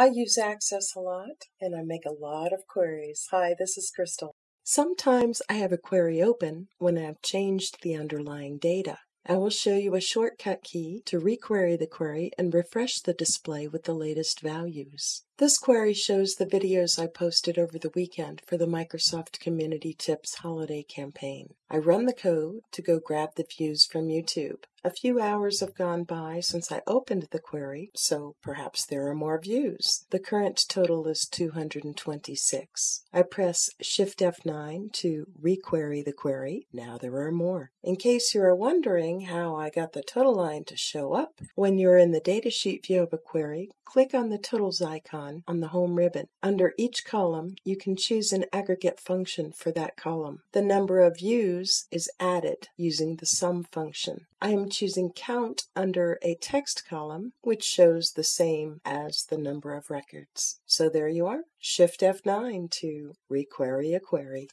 I use Access a lot and I make a lot of queries. Hi, this is Crystal. Sometimes I have a query open when I've changed the underlying data. I will show you a shortcut key to requery the query and refresh the display with the latest values. This query shows the videos I posted over the weekend for the Microsoft Community Tips holiday campaign. I run the code to go grab the views from YouTube. A few hours have gone by since I opened the query, so perhaps there are more views. The current total is 226. I press Shift F9 to requery the query. Now there are more. In case you are wondering how I got the total line to show up, when you're in the datasheet view of a query, click on the totals icon on the home ribbon. Under each column, you can choose an aggregate function for that column. The number of views is added using the sum function. I am choosing count under a text column, which shows the same as the number of records. So there you are. Shift F9 to requery a query.